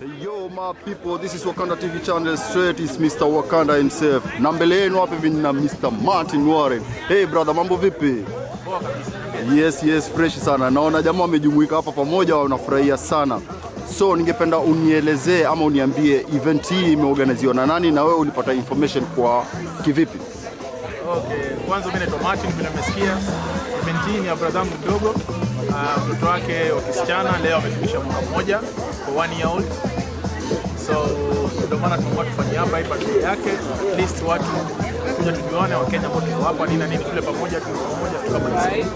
Yo my people, this is Wakanda TV channel straight is Mr. Wakanda himself. Na mbele yenu hapa hivi na Mr. Martin Warren. Hey brother, mambo vipi? Yes, yes, fresh sana. Naona jamaa wamejumuika hapa pamoja wanafurahia sana. So ningependa unielezee ama uniambie event hii imeorganiziwa na nani na wewe ulipata information kwa kivipi? Okay, kwanza mimi naitwa Martin, vile nimesikia Event hii ni ya brother mdogo. Ah, mtoto wake wa kisichana leo amefikisha mwaka mmoja kwa one year old. So ndio maana tumekuwa tufanye hapa hii birthday yake, at least watu kuja tujuane, Wakenya ambao tuko hapa nini na nini, tule pamoja, tule pamoja, tukamalize.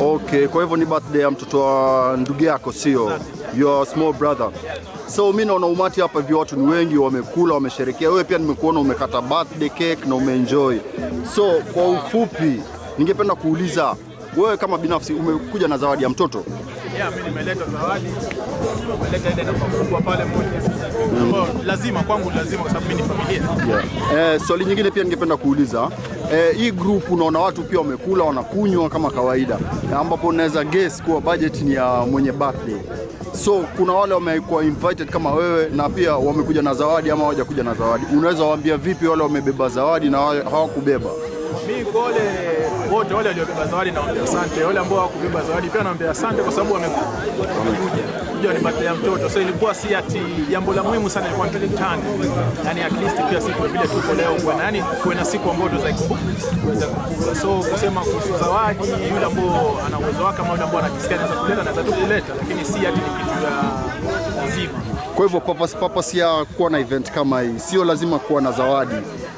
Okay, kwa hivyo ni birthday ya mtoto wa ndugu yako, sio your small brother. So mi naona umati hapa hivi, watu ni wengi, wamekula, wamesherekea. Wewe pia nimekuona umekata birthday cake na umeenjoy. So kwa ufupi, ningependa kuuliza wewe kama binafsi umekuja na zawadi ya mtoto? Yeah, mimi nimeleta zawadi, nimeleta ile namba kubwa pale moja. mm. lazima kwangu, lazima kwa sababu mimi ni familia. Yeah. Eh, swali nyingine pia ningependa kuuliza eh, hii group unaona watu pia wamekula wanakunywa kama kawaida, ambapo unaweza guess kuwa budget ni ya mwenye birthday. So kuna wale wamekuwa invited kama wewe na pia wamekuja na zawadi ama hawajakuja na zawadi. Unaweza waambia vipi wale wamebeba zawadi na wale hawakubeba? Mimi kwa wale wote wale waliobeba zawadi nawaambia asante. Wale ambao hawakubeba zawadi pia nawaambia asante kwa sababu wamekuja. Kuja ni birthday ya mtoto. So ilikuwa si ati jambo la muhimu sana ilikuwa tulikutane. yani at least pia siku vile tuko leo kwa nani, kuwe na siku ambayo tuweza kuweza kukumbuka. So kusema kuhusu zawadi yule ambao ana uwezo wake ama yule ambao anajisikia anaweza kuleta anaweza tu kuleta lakini si ati ni kitu ya lazima. Kwa hivyo purpose, purpose ya kuwa na event kama hii sio lazima kuwa na zawadi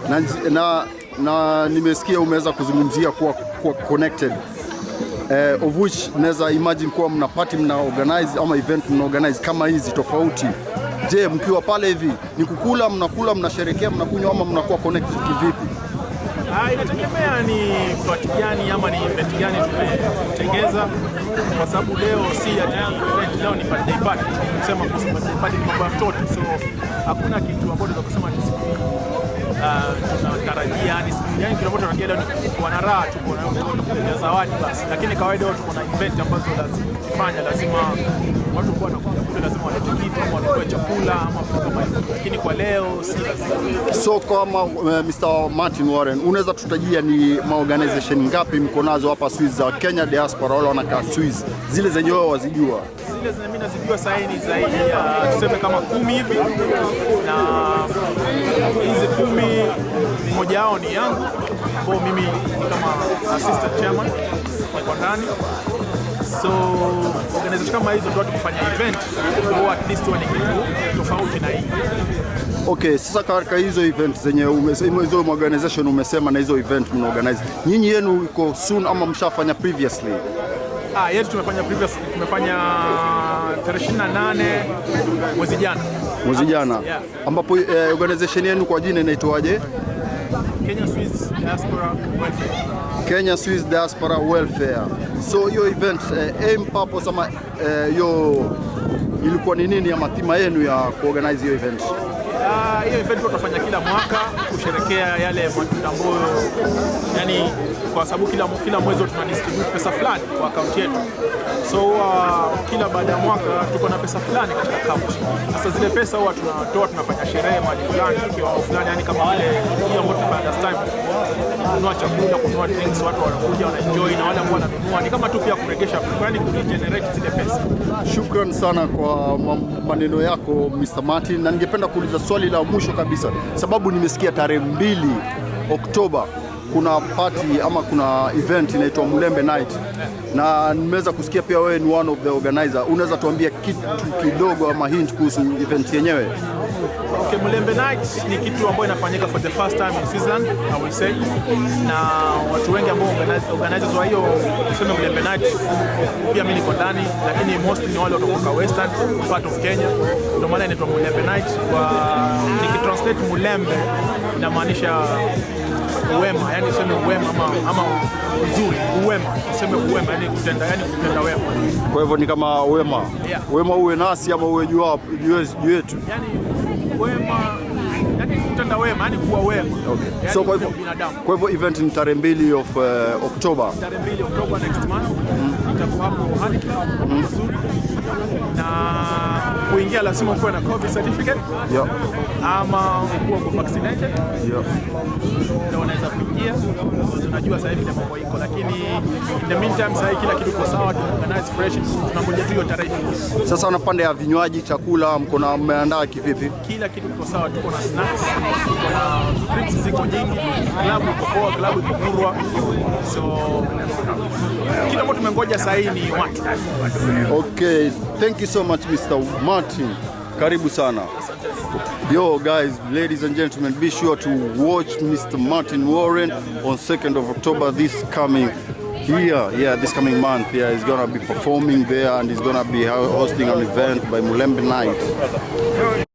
na, na, na nimesikia umeweza kuzungumzia kuwa, kuwa connected eh, of which naweza imagine kuwa mna party mna organize ama event mna organize kama hizi tofauti. Je, mkiwa pale hivi ni kukula, mnakula, mnasherekea, mnakunywa ama mnakuwa connected kivipi? Ah, inategemea ni party gani ama ni event gani tumetengeza, kwa sababu leo si event, leo ni birthday party. Kusema kuhusu birthday party ni mambo ya mtoto, so hakuna kitu ambacho tunaweza kusema tunatarajia yani siku yani kile ambacho tunatarajia leo ni kuwa na raha, tu na kuletea zawadi basi, lakini kawaida tuko na event ambazo lazima lazima watu kuwa wanakuja walete kitu ama wanunue chakula ama vitu kama hivyo, lakini kwa leo si. So kama uh, Mr. Martin Warren, unaweza tutajia ni maorganization ngapi mko nazo hapa Swiss za Kenya diaspora wale wanakaa Swiss, zile zenye wao wazijua? zile zenye mimi nazijua sasa ni zaidi ya tuseme kama kumi hivi, na hizi kumi mmoja wao ni yangu, ambao mimi ni kama assistant chairman kwa ndani. So organization kama hizo ndio tukifanya event kwa at least wani kitu tofauti na hii. Okay, sasa katika hizo event zenye hizo organization umesema na hizo event mna organize, nyinyi yenu iko soon ama mshafanya previously? Ah, yetu tumefanya previous tumefanya tarehe 28 mwezi jana mwezi jana, Yeah. ambapo eh, organization yenu kwa jina inaitwaje? Kenya Swiss Diaspora Welfare. Kenya Swiss Diaspora Welfare. So hiyo event eh, aim purpose ama eh, hiyo ilikuwa ni nini ama thema yenu ya kuorganize hiyo event? Ah, hiyo event tutafanya kila mwaka kusherekea yale matunda ambayo yani, kwa sababu kila, kila mwezi tuna distribute pesa fulani kwa akaunti yetu, so huwa kila baada ya mwaka tuko na pesa fulani katika akaunti. Sasa zile pesa huwa tunatoa, tunafanya sherehe mahali fulani kiwango fulani, yani kama vile hiyo ambayo kununua chakula, kununua drinks, watu wanakuja wanaenjoy, na wale ambao wananunua ni kama tu pia kuregesha, yani kuregenerate zile pesa. Shukran sana kwa maneno yako Mr. Martin, na ningependa kuuliza swali la mwisho kabisa, sababu nimesikia tarehe mbili Oktoba kuna party ama kuna event inaitwa Mulembe Night, na nimeweza kusikia pia wewe ni one of the organizer. Unaweza tuambia kitu kidogo ama hint kuhusu event yenyewe? Okay, Mulembe Night ni kitu ambayo inafanyika for the first time in Switzerland, I will say. Na watu wengi ambao organize- organizers wa hiyo tuseme Mulembe Night pia mimi niko ndani, lakini mostly ni wale kutoka Western part of Kenya. Ndio maana inaitwa Mulembe Night. Kwa nikitranslate Mulembe inamaanisha uwema, yani useme uwema ama, ama uzuri, uwema, useme uwema, yani kutenda, yani kutenda wema. Kwa hivyo ni kama wema, Yeah. wema uwe nasi ama uwe juu hapo- juu yetu. Yani wema, yani kutenda wema, yani kuwa wema. Okay. Yani So kwa hivyo, kwa hivyo event ni tarehe mbili of uh, Oktoba. tarehe mbili Oktoba next month Mm. itakuwa hapo Hurricane nzuri na kuingia lazima ukuwe na COVID certificate yep. ama ukuwe uko vaccinated yep. ndio unaweza kuingia. Tunajua sasa hivi mambo iko, lakini in the meantime sasa kila kitu iko sawa, tunaorganize fresh, tunangoja tu hiyo tarehe. Sasa na pande ya vinywaji, chakula mko na mmeandaa kivipi? Kila kitu kiko sawa, tuko na snacks, tuko na drinks ziko nyingi, klabu iko poa, klabu iko kurwa, so kila ambacho tumengoja sasa hii ni watu. Okay, thank you so much Mr. Martin. Karibu sana. Yo guys, ladies and gentlemen, be sure to watch Mr. Martin Warren on 2nd of October this coming here Yeah, this coming month. Yeah, he's gonna be performing there and he's gonna be hosting an event by Mulembe Night.